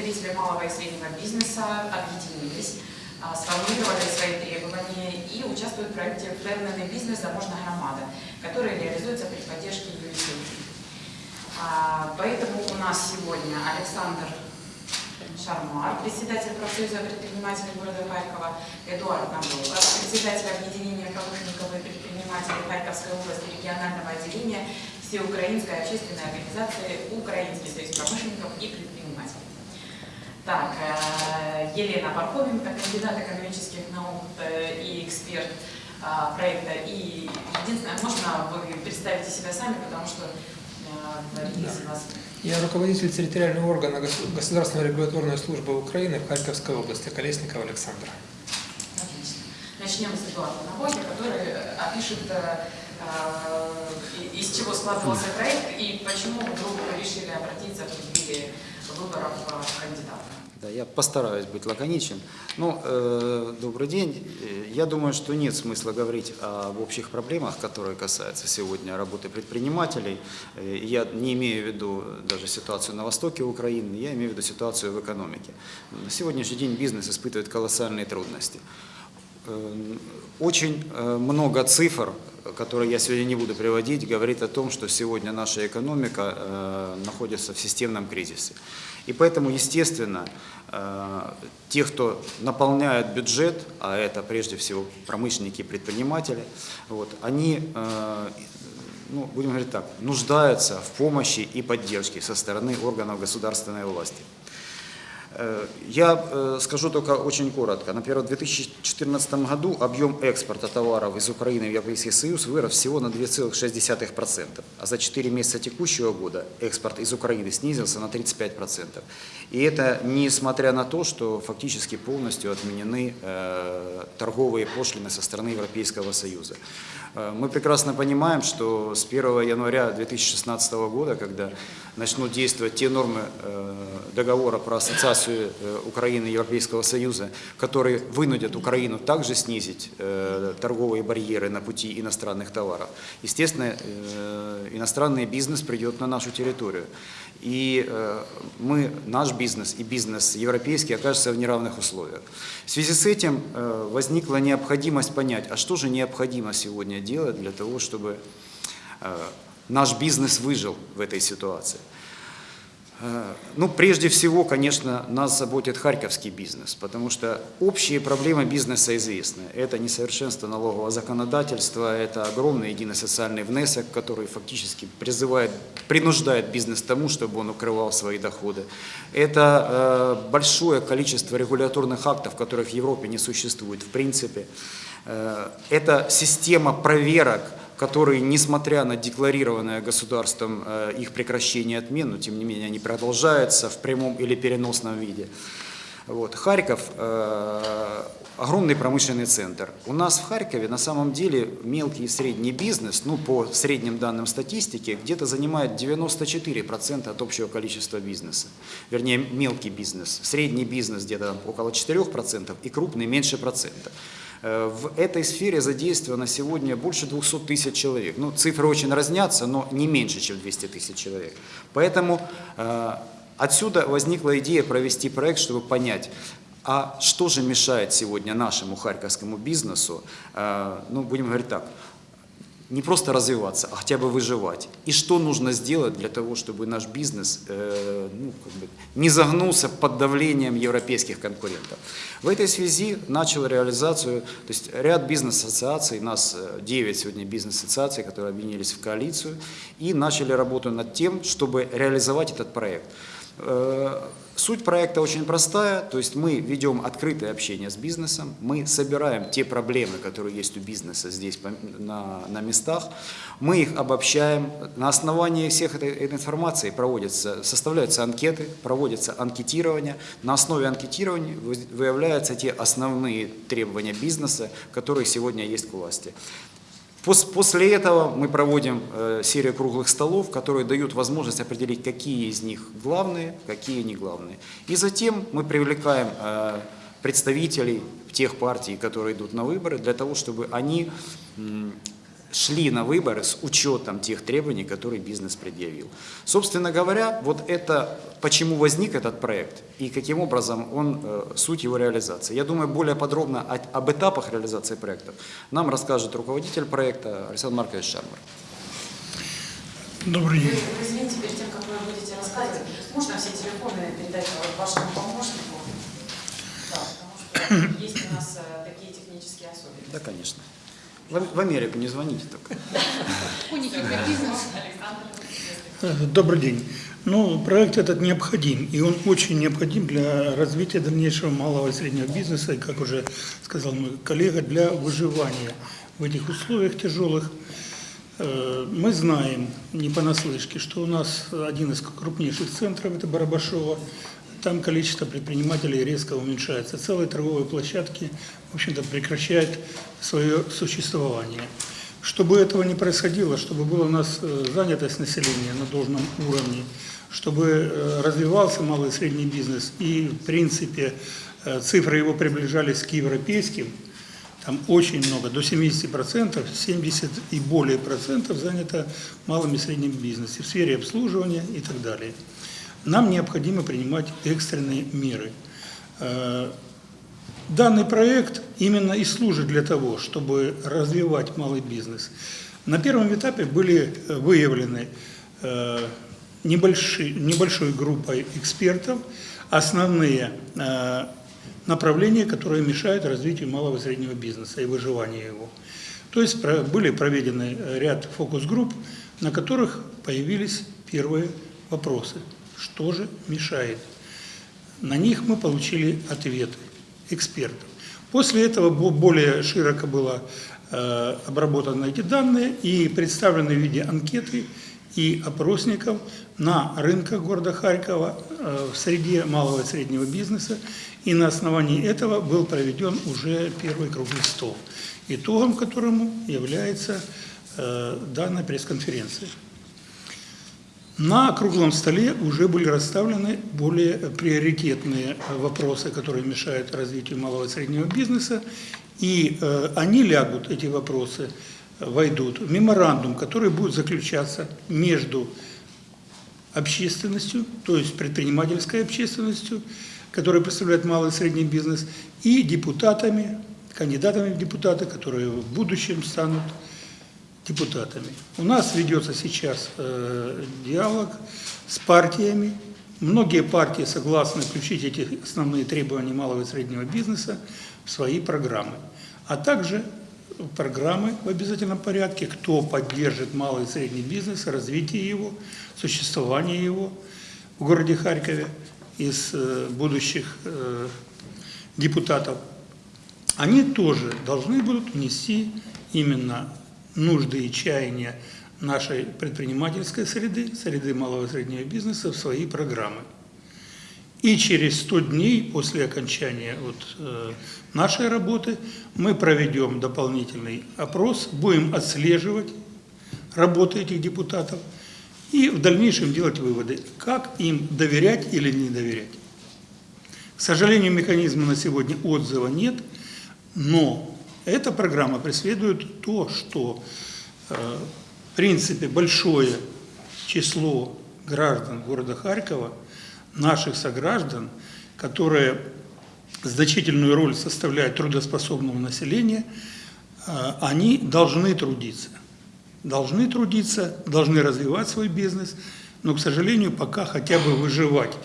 представители малого и среднего бизнеса объединились, а, сформулировали свои требования и участвуют в проекте «Впевнений бизнес. Заможна громада», который реализуется при поддержке USAID. А, Поэтому у нас сегодня Александр Шармар, председатель профсоюза предпринимателей города Харькова, Эдуард Набоков, председатель объединения промышленников и предпринимателей Харьковской области регионального отделения Всеукраинской общественной организации Украинский союз промышленников и предпринимателей. Так, э, Елена Пархоменко, кандидат экономических наук э, и эксперт э, проекта. И единственное, можно вы представите себя сами, потому что э, из вас Я руководитель территориального органа Гос- Государственной регуляторной службы Украины в Харьковской области, Колесников Александр. Отлично. Начнем с Эдуарда Набоки, который опишет, из чего складывался проект и почему вдруг решили обратиться в преддверии выборов кандидата. Да, я постараюсь быть лаконичен. Ну, э, добрый день. Э, Я думаю, что нет смысла говорить об общих проблемах, которые касаются сегодня работы предпринимателей. Э, Я не имею в виду даже ситуацию на востоке Украины, я имею в виду ситуацию в экономике. На сегодняшний день бизнес испытывает колоссальные трудности. Э, Очень много цифр, которые я сегодня не буду приводить, говорит о том, что сегодня наша экономика находится в системном кризисе. И поэтому, естественно, э, те, кто наполняет бюджет, а это прежде всего промышленники и предприниматели, вот, они, э, ну, будем говорить так, нуждаются в помощи и поддержке со стороны органов государственной власти. Э, Я э, скажу только очень коротко. Например, в 2014 году объем экспорта товаров из Украины в Европейский Союз вырос всего на 2,6%, а за 4 месяца текущего года экспорт из Украины снизился на 35%. И это несмотря на то, что фактически полностью отменены э, торговые пошлины со стороны Европейского Союза. Э, Мы прекрасно понимаем, что с 1 января 2016 года, когда начнут действовать те нормы э, договора про ассоциацию э, Украины и Европейского Союза, которые вынудят Украину также снизить торговые барьеры на пути иностранных товаров. Естественно, иностранный бизнес придет на нашу территорию. И э, мы, наш бизнес и бизнес европейский окажется в неравных условиях. В связи с этим э, возникла необходимость понять, а что же необходимо сегодня делать для того, чтобы э, наш бизнес выжил в этой ситуации. Э, Ну, прежде всего, конечно, нас заботит харьковский бизнес, потому что общие проблемы бизнеса известны. Это несовершенство налогового законодательства, это огромный единый социальный внесок, который фактически призывает, принуждает бизнес к тому, чтобы он укрывал свои доходы. Это э, большое количество регуляторных актов, которых в Европе не существует в принципе. Э, это система проверок, которые, несмотря на декларированное государством э, их прекращение и отмену, тем не менее они продолжаются в прямом или переносном виде. Вот. Харьков э, огромный промышленный центр. У нас в Харькове на самом деле мелкий и средний бизнес, ну по средним данным статистики, где-то занимает 94% от общего количества бизнеса. Вернее, мелкий бизнес. Средний бизнес где-то около 4% и крупный меньше процента. Э, В этой сфере задействовано сегодня больше 200 тысяч человек. Ну, цифры очень разнятся, но не меньше, чем 200 тысяч человек. Поэтому э, отсюда возникла идея провести проект, чтобы понять, а что же мешает сегодня нашему харьковскому бизнесу, э, ну, будем говорить так, не просто развиваться, а хотя бы выживать. И что нужно сделать для того, чтобы наш бизнес э, ну, как бы не загнулся под давлением европейских конкурентов. В этой связи начал реализацию, то есть ряд бизнес-ассоциаций, нас э, 9 сегодня бизнес-ассоциаций, которые объединились в коалицию, и начали работу над тем, чтобы реализовать этот проект. Э, Суть проекта очень простая, то есть мы ведем открытое общение с бизнесом, мы собираем те проблемы, которые есть у бизнеса здесь на, на местах, мы их обобщаем, на основании всех этой, этой информации проводятся, составляются анкеты, проводится анкетирование, на основе анкетирования вы- выявляются те основные требования бизнеса, которые сегодня есть к власти. Пос- После этого мы проводим э, серию круглых столов, которые дают возможность определить, какие из них главные, какие не главные. И затем мы привлекаем э, представителей тех партий, которые идут на выборы, для того, чтобы они шли на выборы с учетом тех требований, которые бизнес предъявил. Собственно говоря, вот это почему возник этот проект и каким образом он, э, суть его реализации. Я думаю, более подробно о- об этапах реализации проекта нам расскажет руководитель проекта Александр Маркович Шармар. Добрый день. извините, перед тем, как вы будете рассказывать, можно все телефоны передать вашему помощнику? Да, потому что есть у нас э, такие технические особенности. Да, конечно. В, Америку не звоните только. Добрый день. Ну, проект этот необходим, и он очень необходим для развития дальнейшего малого и среднего бизнеса, и, как уже сказал мой коллега, для выживания в этих условиях тяжелых. Э, Мы знаем, не понаслышке, что у нас один из крупнейших центров, это Барабашово, там количество предпринимателей резко уменьшается. Целые торговые площадки, в общем-то, прекращают свое существование. Чтобы этого не происходило, чтобы была у нас э, занятость населения на должном уровне, чтобы э, развивался малый и средний бизнес и, в принципе, э, цифры его приближались к европейским, там очень много, до 70%, 70 и более процентов занято малым и средним бизнесом в сфере обслуживания и так далее. Нам необходимо принимать экстренные меры. Э, Данный проект именно и служит для того, чтобы развивать малый бизнес. На первом этапе были э, выявлены э, небольшие, небольшой группой экспертов основные направления, которые мешают развитию малого и среднего бизнеса и выживанию его. То есть были проведены ряд фокус-групп, на которых появились первые вопросы. Что же мешает? На них мы получили ответы экспертов. После этого бо- более широко было э, обработаны эти данные и представлены в виде анкеты и опросников на рынках города Харькова э, в среде малого и среднего бизнеса. И на основании этого был проведен уже первый круглый стол, итогом которому является э, данная пресс-конференция. На круглом столе уже были расставлены более приоритетные э, вопросы, которые мешают развитию малого и среднего бизнеса, и э, они лягут, эти вопросы, войдут в меморандум, который будет заключаться между общественностью, то есть предпринимательской общественностью, которая представляет малый и средний бизнес, и депутатами, кандидатами в депутаты, которые в будущем станут депутатами. У нас ведется сейчас э, диалог с партиями. Многие партии согласны включить эти основные требования малого и среднего бизнеса в свои программы. А также программы в обязательном порядке, кто поддержит малый и средний бизнес, развитие его, существование его в городе Харькове из э, будущих э, депутатов они тоже должны будут внести именно нужды и чаяния нашей предпринимательской среды, среды малого и среднего бизнеса в свои программы. И через 100 дней после окончания вот, э, нашей работы мы проведем дополнительный опрос, будем отслеживать работу этих депутатов и в дальнейшем делать выводы, как им доверять или не доверять. К сожалению, механизма на сегодня отзыва нет, но эта программа преследует то, что э, в принципе большое число граждан города Харькова, наших сограждан, которые значительную роль составляют трудоспособного населения, э, они должны трудиться. Должны трудиться, должны развивать свой бизнес, но, к сожалению, пока хотя бы выживать.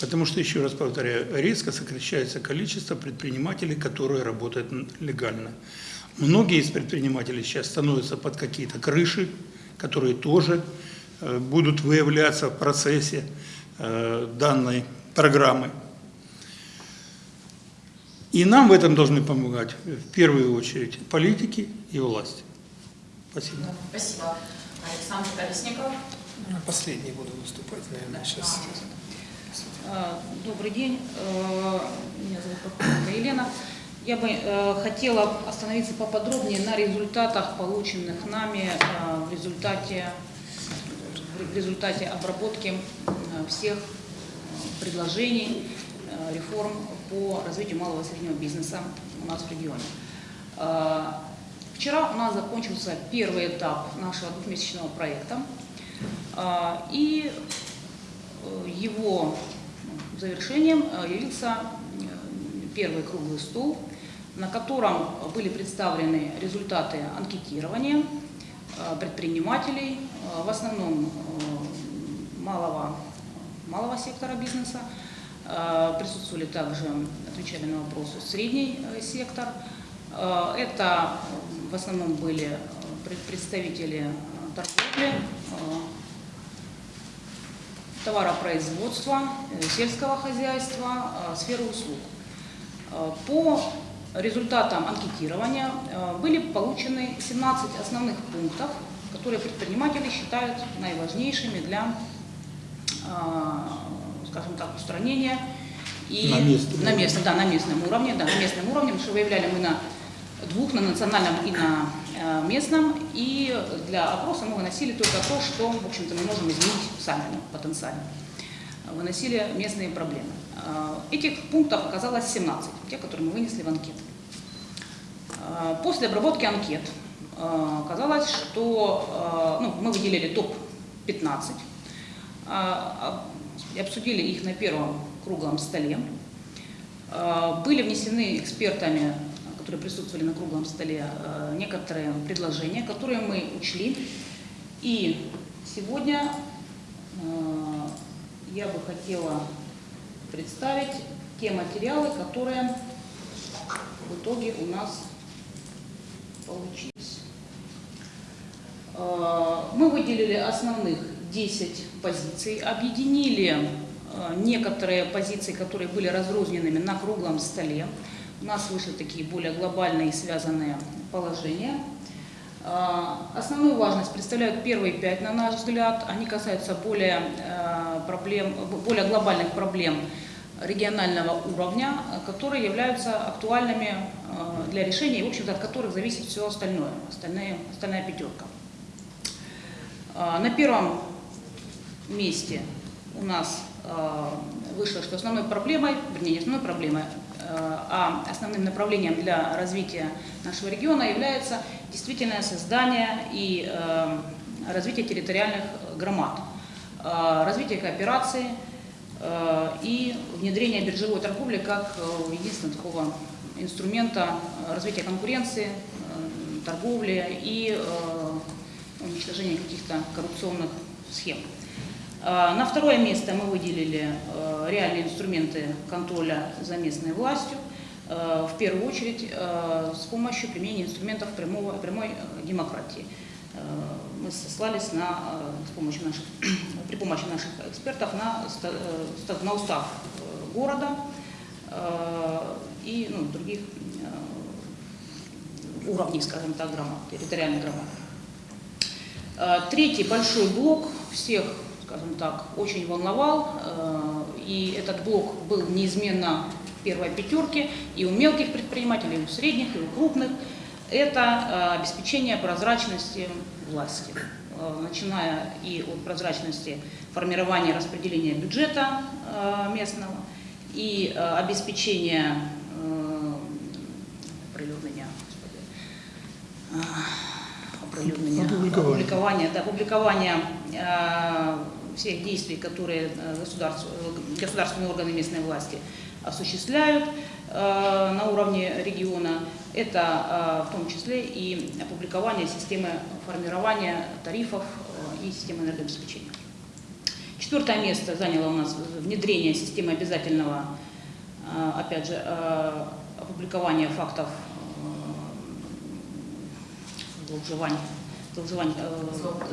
Потому что, еще раз повторяю, резко сокращается количество предпринимателей, которые работают легально. Многие из предпринимателей сейчас становятся под какие-то крыши, которые тоже э, будут выявляться в процессе э, данной программы. И нам в этом должны помогать в первую очередь политики и власти. Спасибо. Спасибо. Александр Колесников. Последний буду выступать, наверное, сейчас. Э, Добрый день, Э, меня зовут Прокопенко Елена. Я бы э, хотела остановиться поподробнее на результатах, полученных нами в результате, в результате обработки всех предложений, реформ по развитию малого и среднего бизнеса у нас в регионе. Вчера у нас закончился первый этап нашего двухмесячного проекта. И его завершением э, явился э, первый круглый стол, на котором были представлены результаты анкетирования э, предпринимателей, в основном малого, малого сектора бизнеса. Присутствовали также, отвечали на вопросы, средний сектор. Это в основном были пред- представители торговли, товаропроизводства, э, сельского хозяйства, э, сферы услуг. Э, По результатам анкетирования были получены 17 основных пунктов, которые предприниматели считают наиважнейшими для, скажем так, устранения и На местном на местном, да, на местном уровне, да, на местном уровне, потому что выявляли мы на двух, на национальном и на местном, и для опроса мы выносили только то, что, в общем-то, мы можем изменить сами ну, потенциально. Выносили местные проблемы. Э, Этих пунктов оказалось 17, те, которые мы вынесли в анкету. Э, После обработки анкет э, оказалось, что э, ну, мы выделили топ-15, и обсудили их на первом круглом столе. Э, Были внесены экспертами, которые присутствовали на круглом столе, э, некоторые предложения, которые мы учли. И сегодня э, я бы хотела представить те материалы, которые в итоге у нас получились. Э, Мы выделили основных 10 позиций, объединили некоторые позиции, которые были разрозненными на круглом столе. У нас вышли такие более глобальные связанные положения. Э, Основную важность представляют первые пять, на наш взгляд. Они касаются более, э, проблем, более глобальных проблем регионального уровня, которые являются актуальными э, для решения, и, в общем-то, от которых зависит все остальное, остальные, остальная пятерка. А, На первом месте у нас э, вышло, что основной проблемой, вернее, не основной проблемой, а основным направлением для развития нашего региона является действительное создание и э, развитие территориальных громад, э, развитие кооперации э, и внедрение биржевой торговли как э, единственного такого инструмента э, развития конкуренции, э, торговли и э, уничтожения каких-то коррупционных схем. А, На второе место мы выделили э, реальные инструменты контроля за местной властью, э, в первую очередь с помощью применения инструментов прямого, прямой демократии. Мы сослались на, с помощью наших, при помощи наших экспертов на, на устав города и ну, других уровней, скажем так, громад, территориальных. Э, Третий большой блок всех, скажем так, очень волновал, э, и этот блок был неизменно первой пятерке и у мелких предпринимателей, и у средних, и у крупных. Это э, обеспечение прозрачности власти, Э, начиная и от прозрачности формирования распределения бюджета местного, и господи, а, оприлюднения, Опубликования. опубликования, да, публикования э, всех действий, которые э, государств- э, государственные органы местной власти осуществляют э, на уровне региона. Это в том числе и опубликование системы формирования тарифов и системы энергообеспечения. Четвертое место заняло у нас внедрение системы обязательного, опять же, опубликования фактов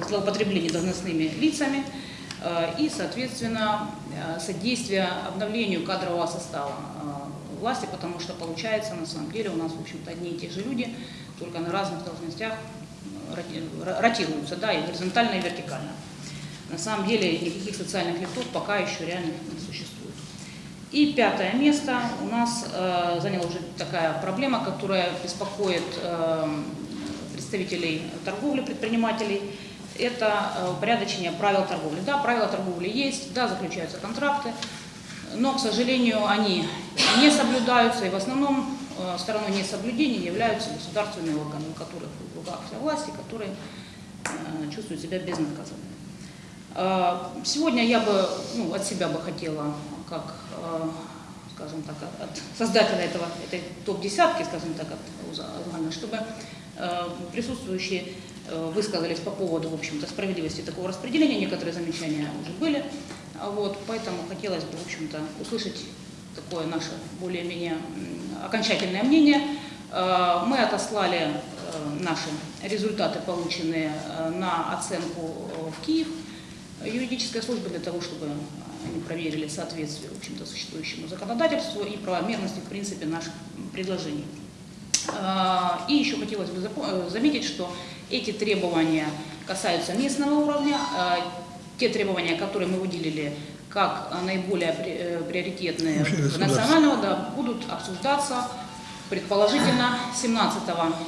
злоупотребления должностными лицами и, соответственно, э, содействие обновлению кадрового состава э, власти, потому что получается, на самом деле, у нас, в общем-то, одни и те же люди, только на разных должностях э, роти- ротируются, да, и горизонтально, и вертикально. На самом деле никаких социальных лифтов пока еще реально не существует. И пятое место у нас э, заняла уже такая проблема, которая беспокоит э, представителей торговли, предпринимателей. Это э, упорядочение правил торговли. Да, правила торговли есть, да, заключаются контракты, но, к сожалению, они не соблюдаются, и в основном э, стороной несоблюдения являются государственные органы, у которых в руках вся власть которые э, чувствуют себя безнаказанными. Сегодня я бы ну, от себя бы хотела, как, скажем так, от создателя этого, этой топ-десятки, скажем так, от УЗа Алгана, чтобы присутствующие высказались по поводу, в общем-то, справедливости такого распределения. Некоторые замечания уже были. А Вот, поэтому хотелось бы, в общем-то, услышать такое наше более-менее окончательное мнение. Э, Мы отослали э, наши результаты, полученные э, на оценку э, в Киев юридической службы для того, чтобы они проверили соответствие, в общем-то, существующему законодательству и правомерности, в принципе, наших предложений. И еще хотелось бы э, заметить, что эти требования касаются местного уровня. А, Те требования, которые мы выделили как наиболее э, приоритетные Общегосударственные. национального, да, будут обсуждаться предположительно 17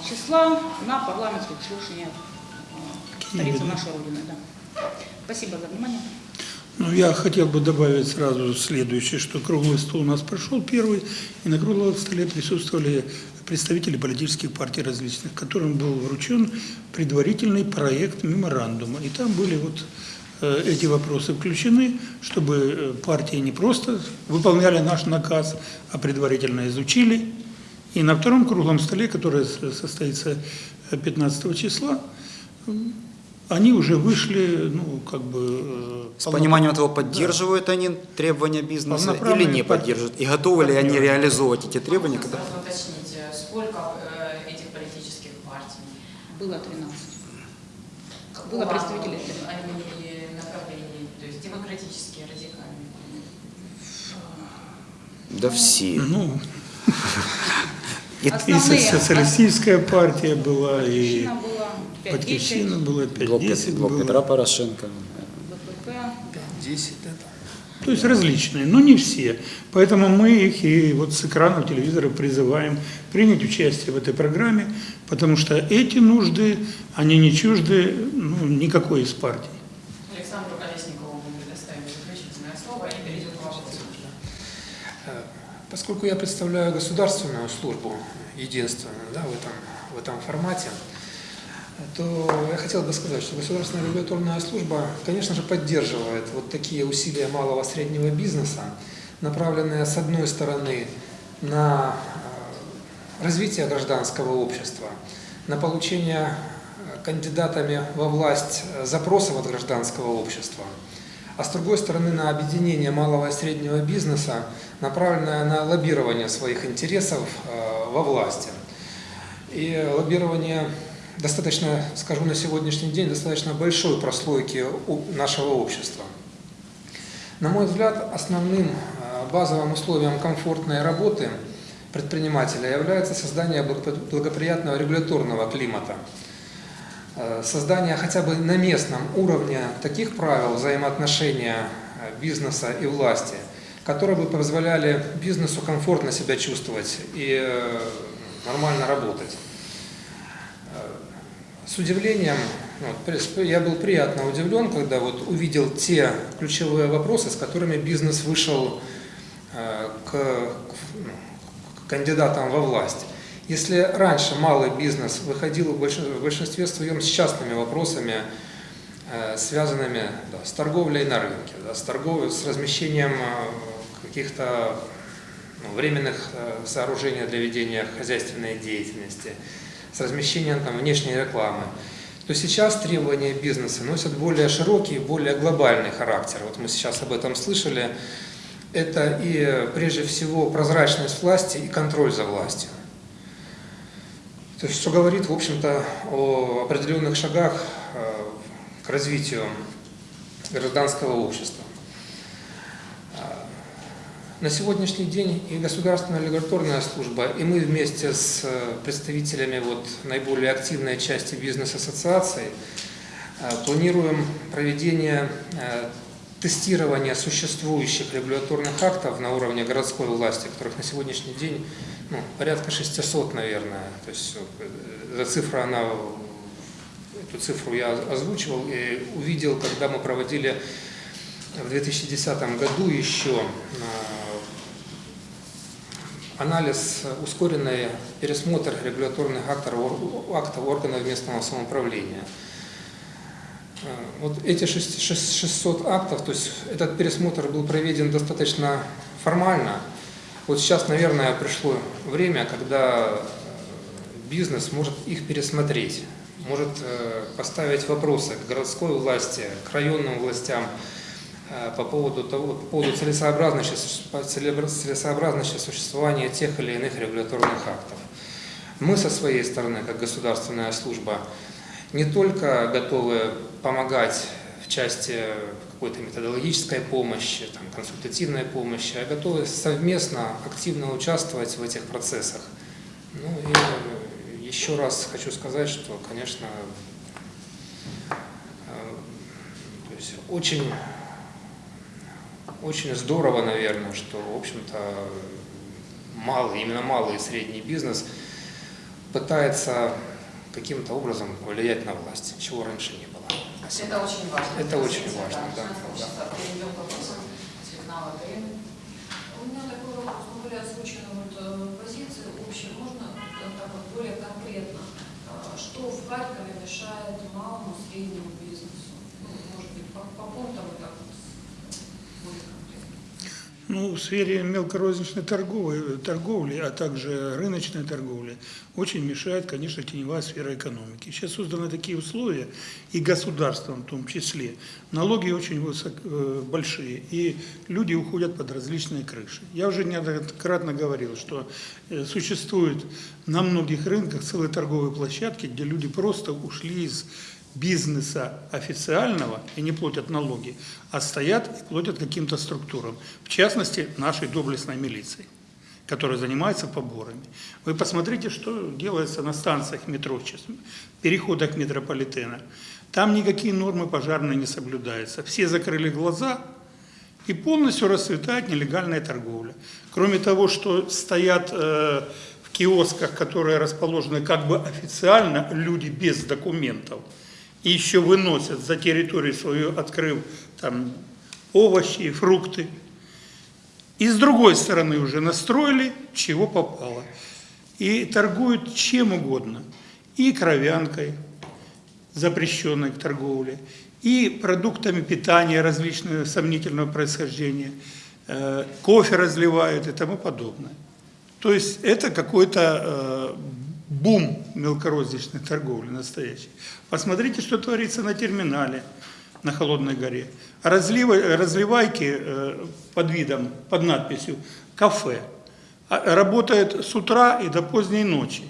числа на парламентских слушаниях э, да? нашей Родины. Да. Спасибо за внимание. Ну, я хотел бы добавить сразу следующее, что круглый стол у нас прошел первый, и на круглом столе присутствовали представители политических партий различных, которым был вручен предварительный проект меморандума. И там были вот э, эти вопросы включены, чтобы э, партии не просто выполняли наш наказ, а предварительно изучили. И на втором круглом столе, который состоится э, 15 числа, м, они уже вышли, ну, как бы... э, С пониманием того, поддерживают они требования бизнеса или не поддерживают, и готовы ли они реализовывать эти требования, когда... сразу уточнить, э, сколько э, этих политических партий? Было 13. Какого Было представителей. Они направлений, то есть демократические, радикальные. Да все. Ну, И- и Основные- социалистическая партия была, и Батьківщина 5-10, была, Блок, 5-10 блок Петра. Порошенко. БПП. 10, да, там. То есть различные, но не все. Поэтому мы их и вот с экранов телевизора призываем принять участие в этой программе, потому что эти нужды, они не чужды ну, никакой из партий. Александру Колесникову мы предоставим заключительное слово и перейдем к вопросу. Э, Поскольку я представляю государственную службу, единственную да, в, этом, в этом формате, то я хотел бы сказать, что государственная регуляторная служба, конечно же, поддерживает вот такие усилия малого и среднего бизнеса, направленные, с одной стороны, на развитие гражданского общества, на получение э, кандидатами во власть э, запросов от гражданского общества, а с другой стороны на объединение малого и среднего бизнеса, направленное на лоббирование своих интересов э, во власти. И лоббирование достаточно, скажу на сегодняшний день, достаточно большой прослойки нашего общества. На мой взгляд, основным базовым условием комфортной работы предпринимателя является создание благо- благоприятного регуляторного климата, Э, создание хотя бы на местном уровне таких правил взаимоотношения э, бизнеса и власти, которые бы позволяли бизнесу комфортно себя чувствовать и э, нормально работать. С удивлением, ну, я был приятно удивлен, когда вот увидел те ключевые вопросы, с которыми бизнес вышел к, ну, к кандидатам во власть. Если раньше малый бизнес выходил в большин- в большинстве своем с частными вопросами, э, связанными да, с торговлей на рынке, да, с, торговлей, с размещением э, каких-то ну, временных э, сооружений для ведения хозяйственной деятельности, с размещением там, внешней рекламы, то сейчас требования бизнеса носят более широкий, более глобальный характер. Вот мы сейчас об этом слышали. Это и э, прежде всего прозрачность власти и контроль за властью. То есть, что говорит, в общем-то, о определенных шагах э, к развитию гражданского общества. А, На сегодняшний день и государственная регуляторная служба, и мы вместе с э, представителями вот наиболее активной части бизнес-ассоциаций э, планируем проведение э, тестирования существующих регуляторных актов на уровне городской власти, которых на сегодняшний день ну, порядка 600, наверное. То есть э, эта цифра, она, эту цифру я озвучивал и увидел, когда мы проводили в 2010 году еще анализ, э, ускоренный пересмотр регуляторных актов, ор- актов органов местного самоуправления. Э, Вот эти шесть- шесть- 600 актов, то есть этот пересмотр был проведен достаточно формально. Вот сейчас, наверное, пришло время, когда бизнес может их пересмотреть, может э, поставить вопросы к городской власти, к районным властям э, по поводу, того, по поводу целесообразности, целесообразности существования тех или иных регуляторных актов. Мы со своей стороны, как государственная служба, не только готовы помогать в части какой-то методологической помощи, там, консультативной помощи, а готовы совместно, активно участвовать в этих процессах. Ну и еще раз хочу сказать, что, конечно, э, то есть очень, очень здорово, наверное, что, в общем-то, малый, именно малый и средний бизнес пытается каким-то образом влиять на власть, чего раньше не было. Это очень важно. Это очень Позиция, важно, да. Перейдем к вопросам. Светлана Андреевна. У меня такой вопрос, ну, были озвучены вот э, позиции общие, можно так вот более конкретно, э, что в Харькове мешает малому, среднему бизнесу? Ну, может быть, по, по пунктам и так вот конкретно. Ну, в сфере мелкорозничной торговли, торговли, а также рыночной торговли очень мешает, конечно, теневая сфера экономики. Сейчас созданы такие условия, и государством в том числе. Налоги очень высок, э, большие, и люди уходят под различные крыши. Я уже неоднократно говорил, что э, существует на многих рынках целые торговые площадки, где люди просто ушли из бизнеса официального и не платят налоги, а стоят и платят каким-то структурам, в частности, нашей доблестной милиции, которая занимается поборами. Вы посмотрите, что делается на станциях метро сейчас, переходах метрополитена. Там никакие нормы пожарные не соблюдаются. Все закрыли глаза, и полностью расцветает нелегальная торговля. Кроме того, что стоят э, в киосках, которые расположены как бы официально, люди без документов, и еще выносят за территорию свою, открыв там овощи, фрукты. И с другой стороны уже настроили, чего попало. И торгуют чем угодно. И кровянкой, запрещенной к торговле, и продуктами питания различного сомнительного происхождения, э, кофе разливают и тому подобное. То есть это какой-то э, бум мелкорозничной торговли настоящий. Посмотрите, что творится на терминале на Холодной горе. Разливы, разливайки э, под видом, под надписью «кафе» а, работает с утра и до поздней ночи.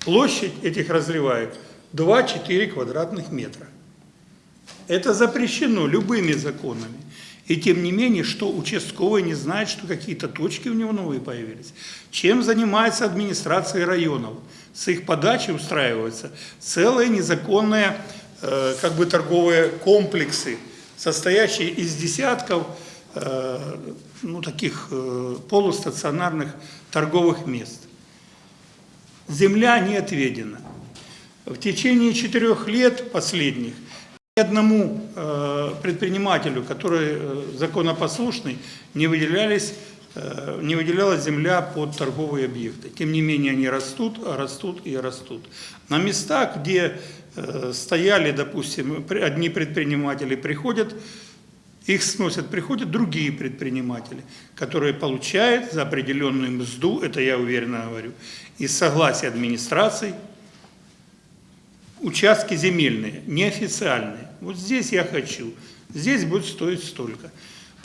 Площадь этих разливаек 2-4 квадратных метра. Это запрещено любыми законами. И тем не менее, что участковый не знает, что какие-то точки у него новые появились. Чем занимается администрация районов? С их подачи устраиваются целые незаконные э, как бы торговые комплексы, состоящие из десятков э, ну, таких э, полустационарных торговых мест. Земля не отведена. В течение четырех лет последних ни одному э, предпринимателю, который э, законопослушный, не, выделялись, не выделялась земля под торговые объекты. Тем не менее они растут, растут и растут. На местах, где э, стояли, допустим, одни предприниматели приходят, их сносят, приходят другие предприниматели, которые получают за определенную мзду, это я уверенно говорю, и согласие администрации, участки земельные, неофициальные. Вот здесь я хочу, здесь будет стоить столько.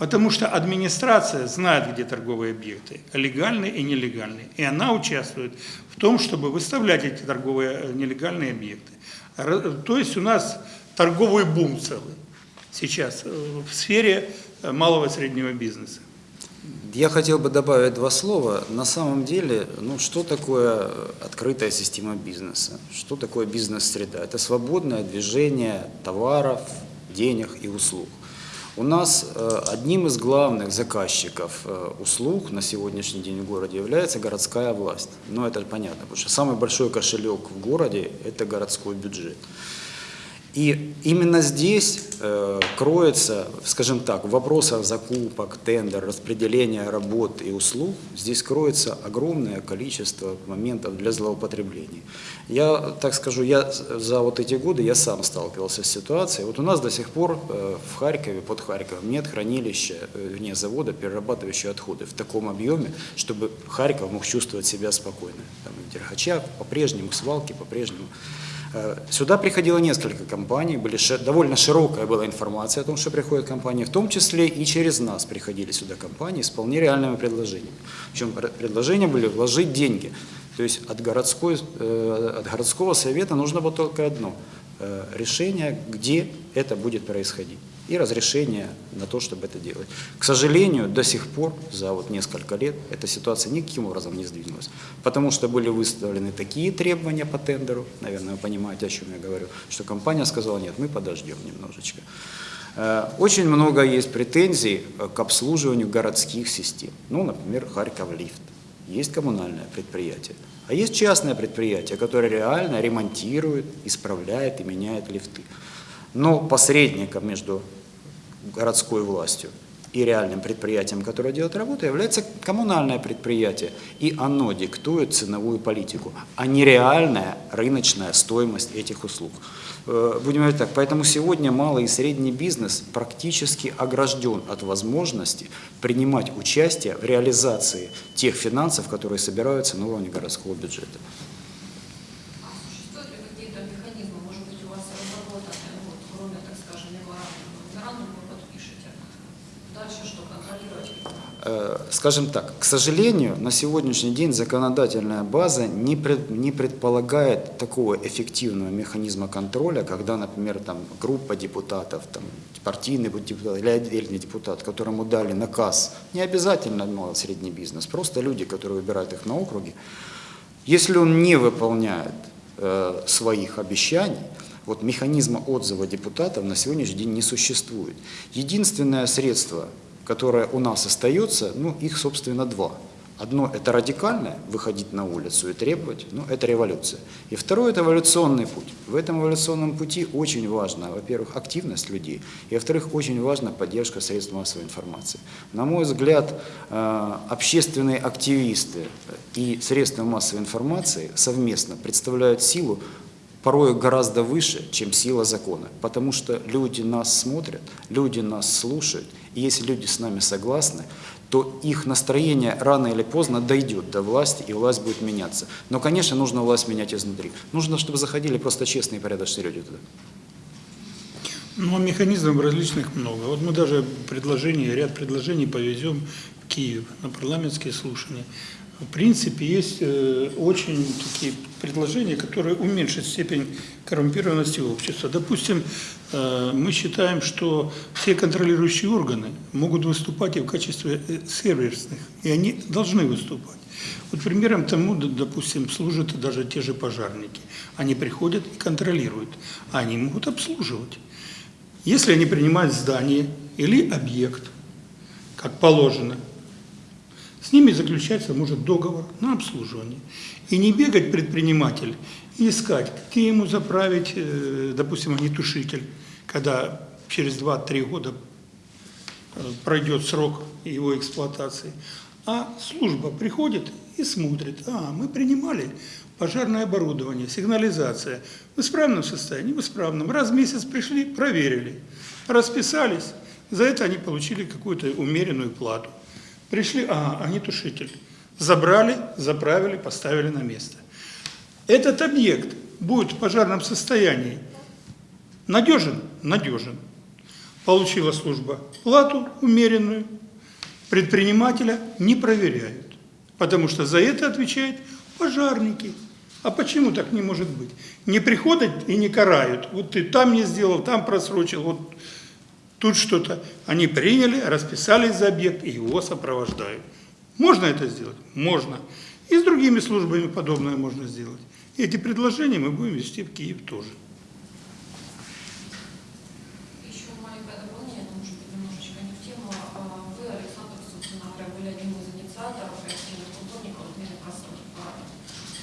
Потому что администрация знает, где торговые объекты, легальные и нелегальные. И она участвует в том, чтобы выставлять эти торговые э, нелегальные объекты. То есть у нас торговый бум целый сейчас э, в сфере э, малого и среднего бизнеса. Я хотел бы добавить два слова. На самом деле, ну, что такое открытая система бизнеса? Что такое бизнес-среда? Это свободное движение товаров, денег и услуг. У нас э, одним из главных заказчиков э, услуг на сегодняшний день в городе является городская власть. Ну, это понятно, потому что самый большой кошелек в городе – это городской бюджет. И именно здесь э, кроется, скажем так, в вопросах закупок, тендер, распределения работ и услуг, здесь кроется огромное количество моментов для злоупотреблений. Я так скажу, я за вот эти годы я сам сталкивался с ситуацией. Вот у нас до сих пор э, в Харькове, под Харьковом нет хранилища, э, вне завода, перерабатывающие отходы в таком объеме, чтобы Харьков мог чувствовать себя спокойно. Там в Дерхачах по-прежнему, свалки по-прежнему. Э, Сюда приходило несколько компаний, были довольно широкая была информация о том, что приходят компании, в том числе и через нас приходили сюда компании с вполне реальными предложениями. Причем пр- предложения были вложить деньги. То есть от, городской, э, от городского совета нужно было только одно э, – решение, где это будет происходить и разрешение на то, чтобы это делать. К сожалению, до сих пор, за вот несколько лет, эта ситуация никаким образом не сдвинулась, потому что были выставлены такие требования по тендеру, наверное, вы понимаете, о чем я говорю, что компания сказала, нет, мы подождем немножечко. Э, Очень много есть претензий э, к обслуживанию городских систем. Ну, например, Харьков лифт. Есть коммунальное предприятие, а есть частное предприятие, которое реально ремонтирует, исправляет и меняет лифты. Но посредником между городской властью и реальным предприятием, которое делает работу, является коммунальное предприятие. И оно диктует ценовую политику, а не реальная рыночная стоимость этих услуг. Э, Будем говорить так, поэтому сегодня малый и средний бизнес практически огражден от возможности принимать участие в реализации тех финансов, которые собираются на уровне городского бюджета. А существуют ли какие-то механизмы, может быть, у вас разработаны, ну, вот, кроме, так скажем, меморандума? Меморандум вы подпишете. Дальше что, контролировать? Э, Скажем так, к сожалению, на сегодняшний день законодательная база не, пред- не предполагает такого эффективного механизма контроля, когда, например, там, группа депутатов, там, партийный депутат или отдельный депутат, которому дали наказ, не обязательно малый средний бизнес, просто люди, которые выбирают их на округе, если он не выполняет э, своих обещаний, вот механизма отзыва депутатов на сегодняшний день не существует. Единственное средство, которое у нас остается, ну, их, собственно, два. Одно – это радикальное, выходить на улицу и требовать, ну, это революция. И второе – это эволюционный путь. В этом эволюционном пути очень важно, во-первых, активность людей, и, во-вторых, очень важна поддержка средств массовой информации. На мой взгляд, э, общественные активисты и средства массовой информации совместно представляют силу, порой гораздо выше, чем сила закона. Потому что люди нас смотрят, люди нас слушают, и если люди с нами согласны, то их настроение рано или поздно дойдет до власти, и власть будет меняться. Но, конечно, нужно власть менять изнутри. Нужно, чтобы заходили просто честные и порядочные люди туда. Ну, а механизмов различных много. Вот мы даже предложения, ряд предложений повезем в Киев на парламентские слушания. В принципе, есть э, очень такие предложения, которые уменьшат степень коррумпированности общества. Допустим, э, мы считаем, что все контролирующие органы могут выступать и в качестве э, сервисных, и они должны выступать. Вот примером тому, допустим, служат даже те же пожарники. Они приходят и контролируют, а они могут обслуживать. Если они принимают здание или объект, как положено, с ними заключается, может, договор на обслуживание. И не бегать предприниматель и искать, где ему заправить, э, допустим, огнетушитель, когда через 2-3 года э, пройдет срок его эксплуатации. А служба приходит и смотрит, а, мы принимали пожарное оборудование, сигнализация в исправном состоянии, в исправном. Раз в месяц пришли, проверили, расписались, за это они получили какую-то умеренную плату. Пришли, а, огнетушитель. Забрали, заправили, поставили на место. Этот объект будет в пожарном состоянии надежен? Надежен. Получила служба плату умеренную, предпринимателя не проверяют, потому что за это отвечают пожарники. А почему так не может быть? Не приходят и не карают. Вот ты там не сделал, там просрочил, вот тут что-то. Они приняли, расписались за объект и его сопровождают. Можно это сделать? Можно. И с другими службами подобное можно сделать. Эти предложения мы будем вести в Киев тоже. Еще маленькое дополнение, но, может быть, немножечко не в тему. А Вы, Александр, собственно говоря, были одним из инициаторов и активных культурников отмены красных парадов.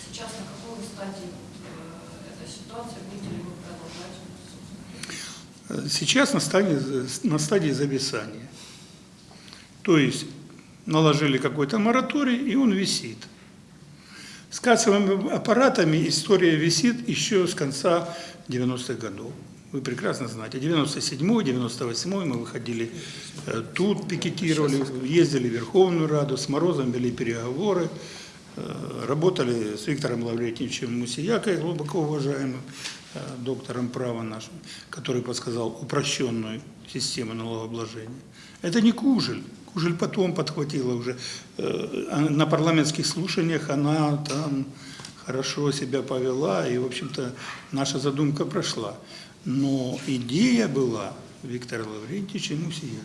Сейчас на какой стадии э, эта ситуация? Будете ли вы продолжать собственно, э, сейчас на стадии, на стадии зависания. То есть наложили какой-то мораторий, и он висит. С кассовыми аппаратами история висит еще с конца 90-х годов. Вы прекрасно знаете, 97-й, 98-й мы выходили э, тут, пикетировали, ездили в Верховную Раду, с Морозом вели переговоры, работали с Виктором Лаврентьевичем Мусиякой, глубоко уважаемым э, доктором права нашим, который подсказал упрощенную систему налогообложения. Это не Кужель. Кужель потом подхватила уже. э, а На парламентских слушаниях она там хорошо себя повела, и, в общем-то, наша задумка прошла. Но идея была Виктора Лаврентьевича Мусия.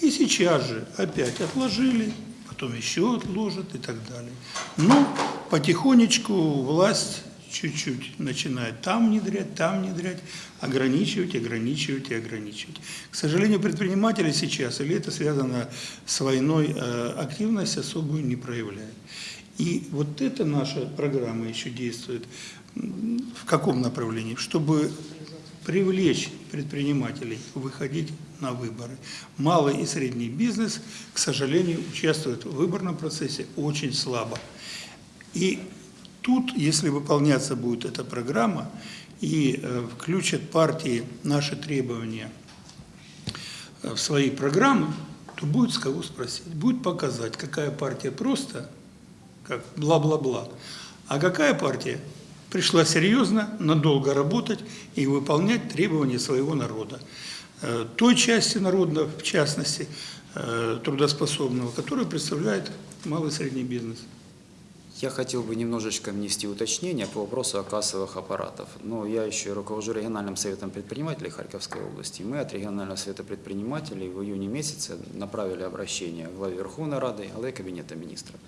И сейчас же опять отложили, потом еще отложат и так далее. Но потихонечку власть чуть-чуть начинает там внедрять, там внедрять, ограничивать, ограничивать и ограничивать. К сожалению, предприниматели сейчас, или это связано с войной, э, активность особую не проявляют. И вот эта наша программа еще действует в каком направлении? Чтобы привлечь предпринимателей выходить на выборы. Малый и средний бизнес, к сожалению, участвует в выборном процессе очень слабо. И тут, если выполняться будет эта программа и э, включат партии наши требования э, в свои программы, то будет с кого спросить. Будет показать, какая партия просто, как бла-бла-бла, а какая партия пришла серьезно, надолго работать и выполнять требования своего народа. Э, Той части народа, в частности, э, трудоспособного, которую представляет малый и средний бизнес. Я хотел бы немножечко внести уточнение по вопросу о кассовых аппаратах. Но я еще и руковожу региональным советом предпринимателей Харьковской области. Мы от регионального совета предпринимателей в июне месяце направили обращение главе Верховной Рады, главе Кабинета министров.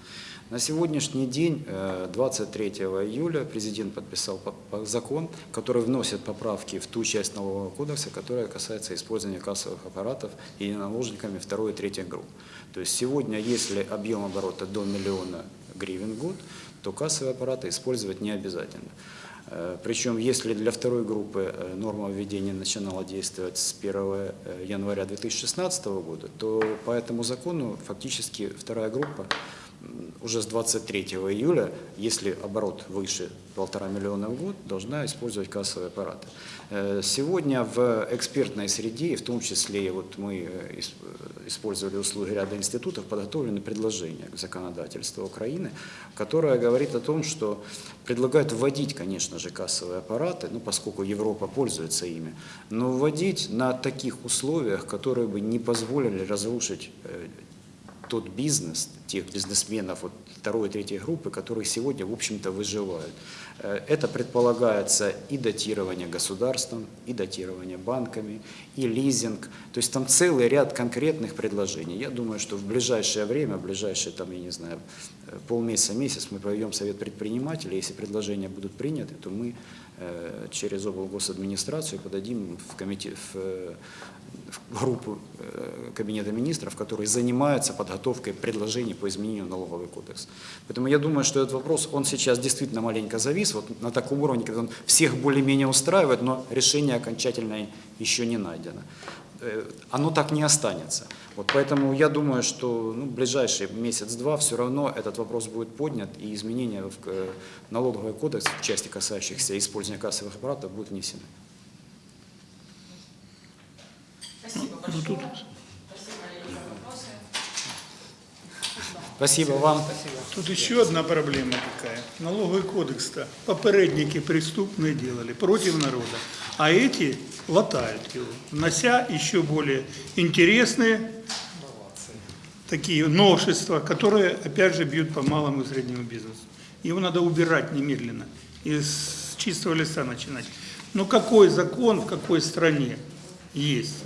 На сегодняшний день, э, 23 июля, президент подписал по- по- закон, который вносит поправки в ту часть налогового кодекса, которая касается использования кассовых аппаратов и наложниками второй и третьей групп. То есть сегодня, если объем оборота до миллиона гривен в год, то кассовые аппараты использовать не обязательно. Э, Причем, если для второй группы э, норма введения начинала действовать с 1 э, января 2016 года, то по этому закону фактически вторая группа уже с 23 июля, если оборот выше полтора миллиона в год, должна использовать кассовые аппараты. Э, Сегодня в экспертной среде, в том числе вот мы э, э, использовали услуги ряда институтов, подготовлены предложения к законодательству Украины, которое говорит о том, что предлагают вводить, конечно же, кассовые аппараты, ну, поскольку Европа пользуется ими, но вводить на таких условиях, которые бы не позволили разрушить тот бизнес, тех бизнесменов вот второй и третьей группы, которые сегодня, в общем-то, выживают. Э, Это предполагается и датирование государством, и датирование банками, и лизинг. То есть там целый ряд конкретных предложений. Я думаю, что в ближайшее время, в ближайшие, там, я не знаю, э, полмесяца, месяц мы проведем совет предпринимателей. Если предложения будут приняты, то мы э, через облгосадминистрацию подадим в, комитет, в, э, в группу э, Кабинета министров, которые занимаются подготовкой предложений по изменению налоговый кодекс. Поэтому я думаю, что этот вопрос, он сейчас действительно маленько завис, вот на таком уровне, когда он всех более-менее устраивает, но решение окончательное еще не найдено. Э, Оно так не останется. Вот поэтому я думаю, что ну, в ближайший месяц-два все равно этот вопрос будет поднят, и изменения в э, налоговый кодекс в части, касающихся использования кассовых аппаратов, будут внесены. Спасибо Ну, большое. Спасибо, вопросы. Спасибо вам. Тут еще одна проблема такая. Налоговый кодекс-то попередники преступные делали против народа, а эти латают его, внося еще более интересные такие новшества, которые, опять же, бьют по малому и среднему бизнесу. Его надо убирать немедленно и с чистого листа начинать. Но какой закон в какой стране есть,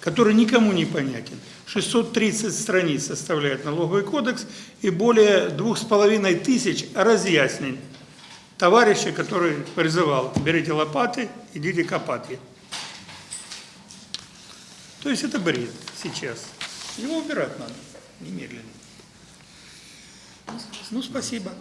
который никому не понятен? 630 страниц составляет налоговый кодекс и более двух с половиной тысяч разъяснений товарища, который призывал, берите лопаты, идите копать. То есть это бред сейчас. Его убирать надо немедленно. Ну, спасибо.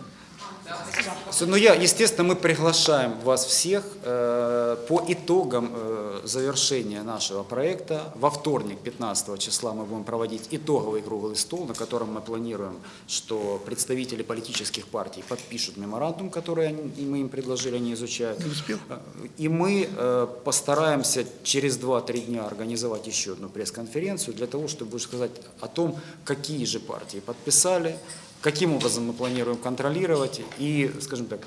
Ну, я, естественно, мы приглашаем вас всех э, по итогам э, завершения нашего проекта. Во вторник, 15 числа, мы будем проводить итоговый круглый стол, на котором мы планируем, что представители политических партий подпишут меморандум, который они- мы им предложили, они изучают. Не успел? Э, И мы э, постараемся через 2-3 дня организовать еще одну пресс-конференцию для того, чтобы сказать о том, какие же партии подписали, каким образом мы планируем контролировать и, скажем так,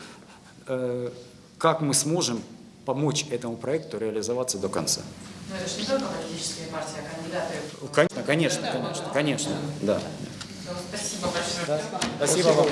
э, как мы сможем помочь этому проекту реализоваться до конца. Но это же не только политические партии, а кандидаты. Конечно, конечно, конечно, конечно, да. Спасибо большое. Спасибо вам.